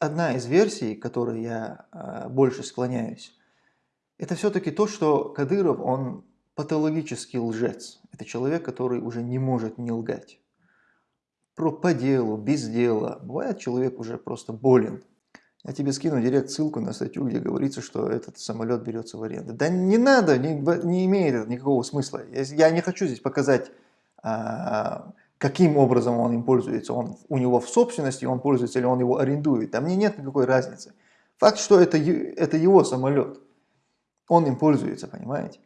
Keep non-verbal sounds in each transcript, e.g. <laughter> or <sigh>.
одна из версий, к которой я э, больше склоняюсь, это все-таки то, что Кадыров, он патологический лжец. Это человек, который уже не может не лгать. Про по делу, без дела. Бывает, человек уже просто болен. Я тебе скину директ ссылку на статью, где говорится, что этот самолет берется в аренду. Да не надо, не, не имеет это никакого смысла. Я не хочу здесь показать, а, каким образом он им пользуется. Он у него в собственности, он пользуется или он его арендует. А мне нет никакой разницы. Факт, что это, это его самолет. Он им пользуется, понимаете?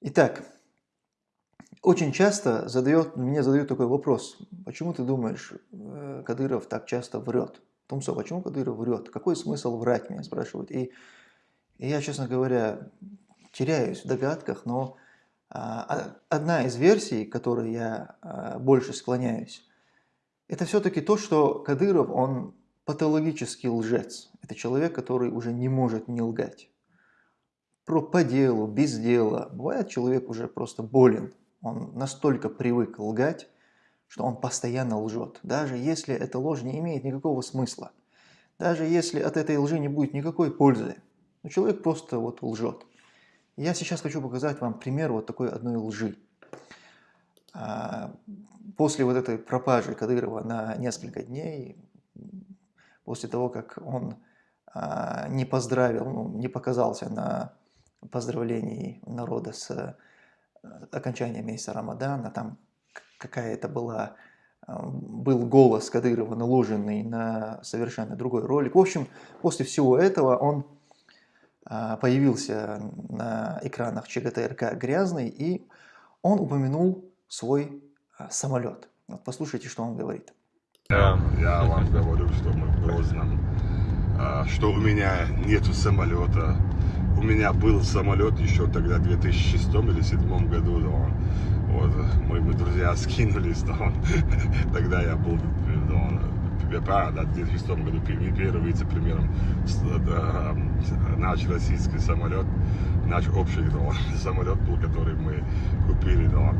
Итак, очень часто задает, мне задают такой вопрос, почему ты думаешь, э, Кадыров так часто врет? Тумсо, почему Кадыров врет? Какой смысл врать, меня спрашивают. И, и я, честно говоря, теряюсь в догадках, но а, а одна из версий, к которой я а, больше склоняюсь, это все-таки то, что Кадыров, он патологический лжец. Это человек, который уже не может не лгать про по делу, без дела. Бывает, человек уже просто болен. Он настолько привык лгать, что он постоянно лжет. Даже если эта ложь не имеет никакого смысла. Даже если от этой лжи не будет никакой пользы. Но человек просто вот лжет. Я сейчас хочу показать вам пример вот такой одной лжи. А, после вот этой пропажи Кадырова на несколько дней, после того, как он а, не поздравил, ну, не показался на поздравлений народа с э, окончанием месяца Рамадана, там какая-то была, э, был голос Кадырова наложенный на совершенно другой ролик. В общем, после всего этого он э, появился на экранах ЧГТРК «Грязный», и он упомянул свой самолет. Вот послушайте, что он говорит. Я, я вам говорю, что мы в Грозном, что у меня нету самолета, у меня был самолет еще тогда, в 2006 или 2007 году, вот, мы, мы друзья <laughs> скинулись, он, тогда я был, да, в 2006 году первым вице-премьером да, наш российский самолет, наш общий да, <laughs> самолет был, который мы купили, да,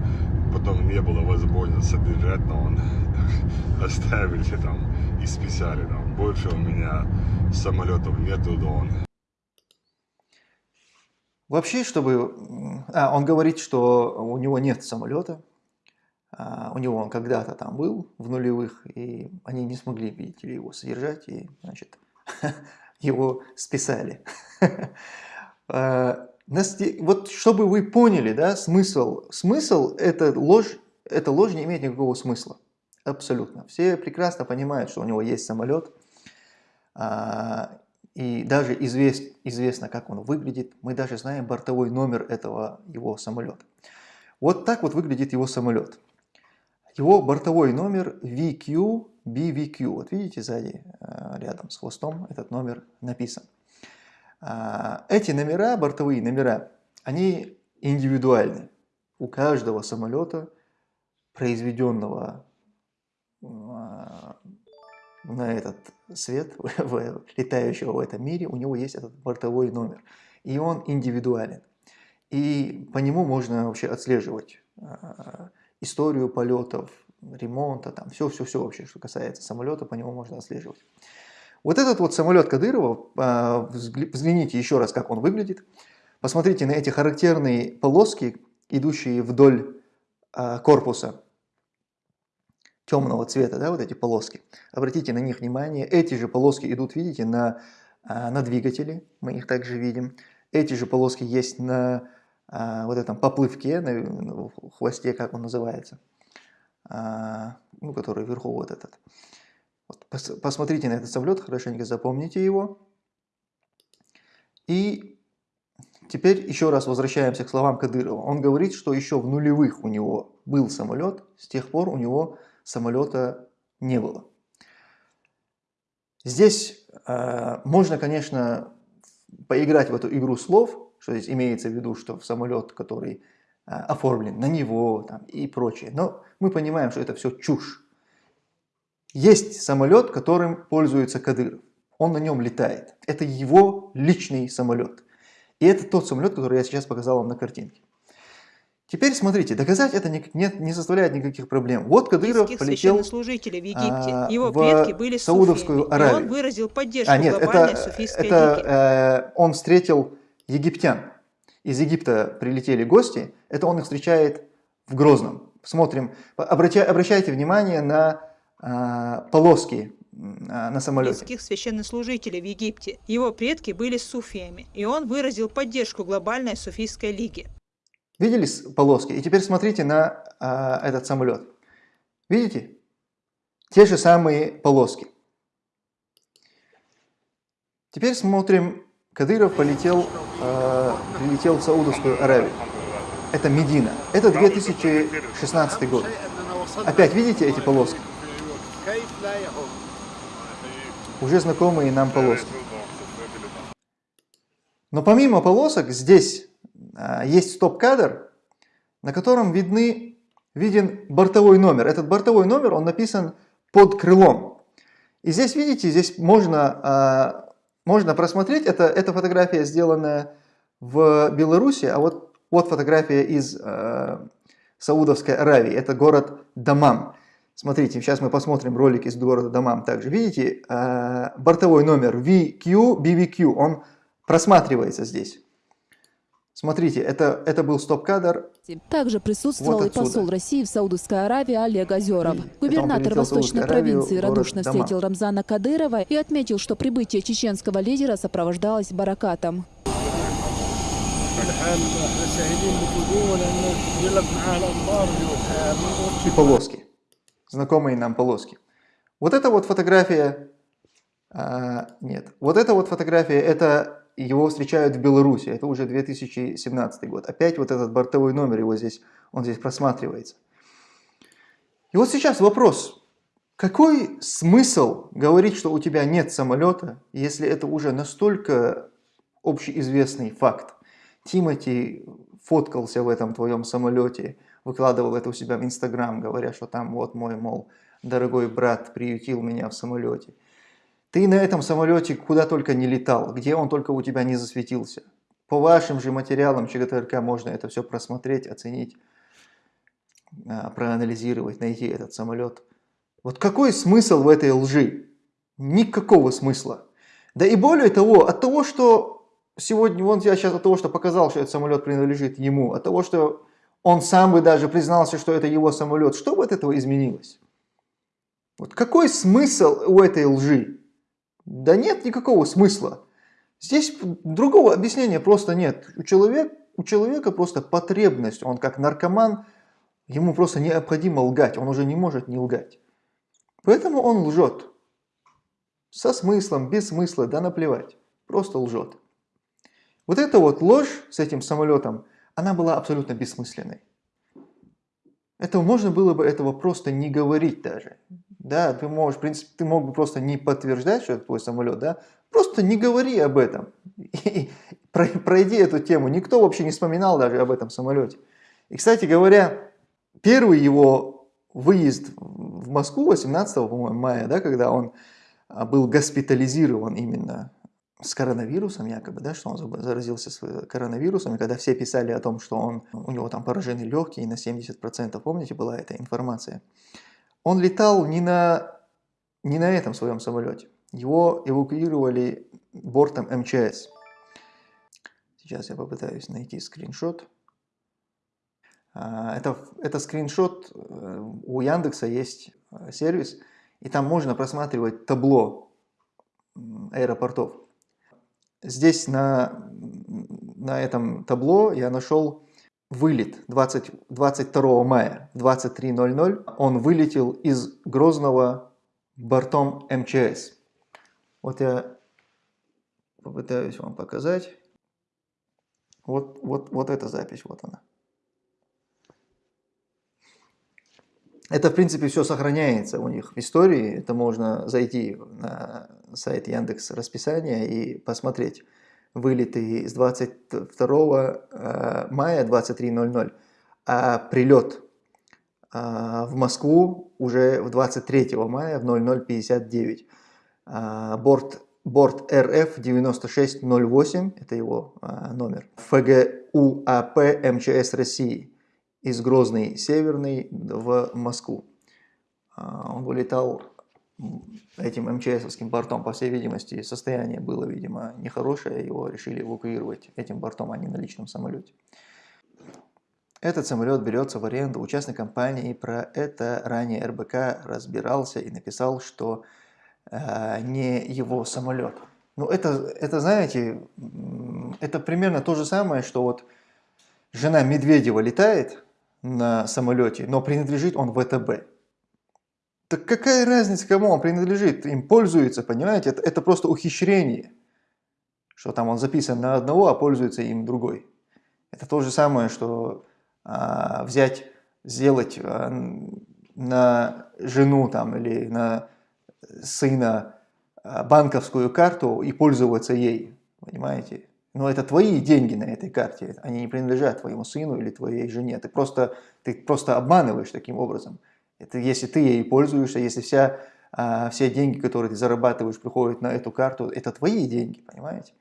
потом не было возможности содержать, но он <laughs> оставили там и списали, да, больше у меня самолетов нету, да, Вообще, чтобы... А, он говорит, что у него нет самолета. А, у него он когда-то там был в нулевых, и они не смогли, видите ли, его содержать, и, значит, <laughs> его списали. <laughs> А, вот чтобы вы поняли, да, смысл, смысл это ложь, эта ложь не имеет никакого смысла. Абсолютно. Все прекрасно понимают, что у него есть самолет, а, и даже извест, известно, как он выглядит. Мы даже знаем бортовой номер этого его самолета. Вот так вот выглядит его самолет. Его бортовой номер VQ-BVQ. Вот видите, сзади, э, рядом с хвостом, этот номер написан. А, эти номера, бортовые номера, они индивидуальны. У каждого самолета, произведенного а, на этот свет, <laughs> летающего в этом мире, у него есть этот бортовой номер. И он индивидуален. И по нему можно вообще отслеживать э, историю полетов, ремонта, там все-все-все вообще, что касается самолета, по нему можно отслеживать. Вот этот вот самолет Кадырова, э, взгляните еще раз, как он выглядит. Посмотрите на эти характерные полоски, идущие вдоль э, корпуса темного цвета, да, вот эти полоски. Обратите на них внимание. Эти же полоски идут, видите, на, а, на двигателе, мы их также видим. Эти же полоски есть на а, вот этом поплывке, на, на хвосте, как он называется, а, ну, который вверху вот этот. Вот, пос, посмотрите на этот самолет, хорошенько запомните его. И теперь еще раз возвращаемся к словам Кадырова. Он говорит, что еще в нулевых у него был самолет, с тех пор у него самолета не было. Здесь э, можно, конечно, поиграть в эту игру слов, что здесь имеется в виду, что в самолет, который э, оформлен на него там, и прочее. Но мы понимаем, что это все чушь. Есть самолет, которым пользуется Кадыров. Он на нем летает. Это его личный самолет. И это тот самолет, который я сейчас показал вам на картинке. Теперь смотрите, доказать это не, не, не составляет никаких проблем. Вот Кадыров полетел священнослужители в Египте. Его в предки были Саудовскую суфиями, Аравию. и он выразил поддержку А, нет, глобальной это, суфийской это э, он встретил египтян. Из Египта прилетели гости, это он их встречает в Грозном. Смотрим, обращайте, обращайте внимание на э, полоски а, на самолете. Египетских священнослужителей в Египте. Его предки были суфиями, и он выразил поддержку глобальной суфийской лиги. Видели полоски? И теперь смотрите на а, этот самолет. Видите? Те же самые полоски. Теперь смотрим, Кадыров полетел, а, прилетел в Саудовскую Аравию. Это Медина. Это 2016 год. Опять видите эти полоски? Уже знакомые нам полоски. Но помимо полосок здесь есть стоп-кадр, на котором видны, виден бортовой номер. Этот бортовой номер, он написан под крылом. И здесь, видите, здесь можно, а, можно просмотреть, это, эта фотография сделана в Беларуси, а вот, вот фотография из а, Саудовской Аравии, это город Дамам. Смотрите, сейчас мы посмотрим ролик из города Дамам также. Видите, а, бортовой номер VQ, BVQ, он просматривается здесь. Смотрите, это, это был стоп-кадр. Также присутствовал вот и посол России в Саудовской Аравии Олег Озеров. Губернатор Восточной Аравию, провинции радушно встретил Рамзана Кадырова и отметил, что прибытие чеченского лидера сопровождалось баракатом. И полоски. Знакомые нам полоски. Вот это вот фотография... А, нет. Вот это вот фотография, это его встречают в Беларуси, это уже 2017 год. Опять вот этот бортовой номер его здесь, он здесь просматривается. И вот сейчас вопрос, какой смысл говорить, что у тебя нет самолета, если это уже настолько общеизвестный факт? Тимати фоткался в этом твоем самолете, выкладывал это у себя в Инстаграм, говоря, что там вот мой, мол, дорогой брат приютил меня в самолете. Ты на этом самолете куда только не летал, где он только у тебя не засветился. По вашим же материалам ЧГТРК можно это все просмотреть, оценить, а, проанализировать, найти этот самолет. Вот какой смысл в этой лжи? Никакого смысла. Да и более того, от того, что сегодня, вон я сейчас от того, что показал, что этот самолет принадлежит ему, от того, что он сам бы даже признался, что это его самолет, что бы от этого изменилось? Вот какой смысл у этой лжи? Да нет никакого смысла. Здесь другого объяснения просто нет. У человека, у человека просто потребность, он как наркоман, ему просто необходимо лгать, он уже не может не лгать. Поэтому он лжет. Со смыслом, без смысла, да наплевать. Просто лжет. Вот эта вот ложь с этим самолетом, она была абсолютно бессмысленной. Это можно было бы этого просто не говорить даже. Да, ты можешь, в принципе, ты мог бы просто не подтверждать, что это твой самолет, да? Просто не говори об этом. И про- пройди эту тему. Никто вообще не вспоминал даже об этом самолете. И, кстати говоря, первый его выезд в Москву 18 по-моему, мая, да, когда он а, был госпитализирован именно с коронавирусом якобы, да, что он заразился с коронавирусом, и когда все писали о том, что он, у него там поражены легкие на 70%, помните, была эта информация? Он летал не на, не на этом своем самолете. Его эвакуировали бортом МЧС. Сейчас я попытаюсь найти скриншот. А, Это, это скриншот, э, у Яндекса есть э, сервис, и там можно просматривать табло аэропортов. Здесь на, на этом табло я нашел вылет 20, 22 мая в 23.00. Он вылетел из Грозного бортом МЧС. Вот я попытаюсь вам показать. Вот, вот, вот эта запись, вот она. Это, в принципе, все сохраняется у них в истории. Это можно зайти на сайт Яндекс расписания и посмотреть вылеты с 22 э, мая 23.00, а прилет э, в Москву уже в 23 мая в 00.59. А, Борт борт РФ 9608, это его а, номер, ФГУАП МЧС России из Грозный Северный в Москву. Он вылетал этим МЧСовским бортом, по всей видимости, состояние было, видимо, нехорошее, его решили эвакуировать этим бортом, а не на личном самолете. Этот самолет берется в аренду у частной компании, и про это ранее РБК разбирался и написал, что э, не его самолет. Ну, это, это, знаете, это примерно то же самое, что вот жена Медведева летает на самолете, но принадлежит он ВТБ. Так какая разница, кому он принадлежит? Им пользуется, понимаете? Это, это просто ухищрение. Что там он записан на одного, а пользуется им другой. Это то же самое, что а, взять, сделать а, на жену там, или на сына а, банковскую карту и пользоваться ей. Понимаете? Но это твои деньги на этой карте, они не принадлежат твоему сыну или твоей жене. Ты просто, ты просто обманываешь таким образом. Это если ты ей пользуешься, если вся, а, все деньги, которые ты зарабатываешь, приходят на эту карту, это твои деньги, понимаете?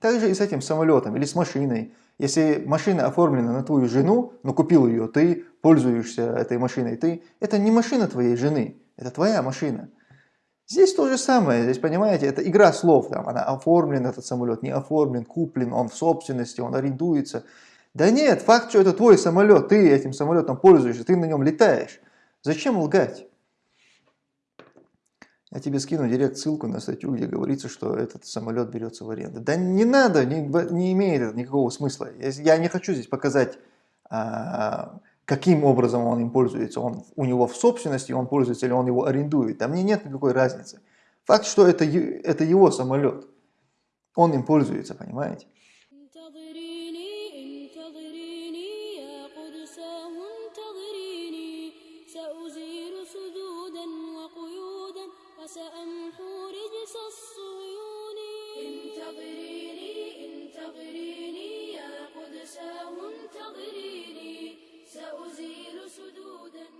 Также и с этим самолетом или с машиной. Если машина оформлена на твою жену, но купил ее ты, пользуешься этой машиной ты, это не машина твоей жены, это твоя машина. Здесь то же самое, здесь, понимаете, это игра слов, там, она оформлен, этот самолет, не оформлен, куплен, он в собственности, он арендуется. Да нет, факт, что это твой самолет, ты этим самолетом пользуешься, ты на нем летаешь. Зачем лгать? Я тебе скину директ ссылку на статью, где говорится, что этот самолет берется в аренду. Да не надо, не, не имеет это никакого смысла. Я не хочу здесь показать, а, каким образом он им пользуется. Он у него в собственности, он пользуется или он его арендует. А мне нет никакой разницы. Факт, что это, это его самолет. Он им пользуется, понимаете? منتظريني سأزيل سدودا.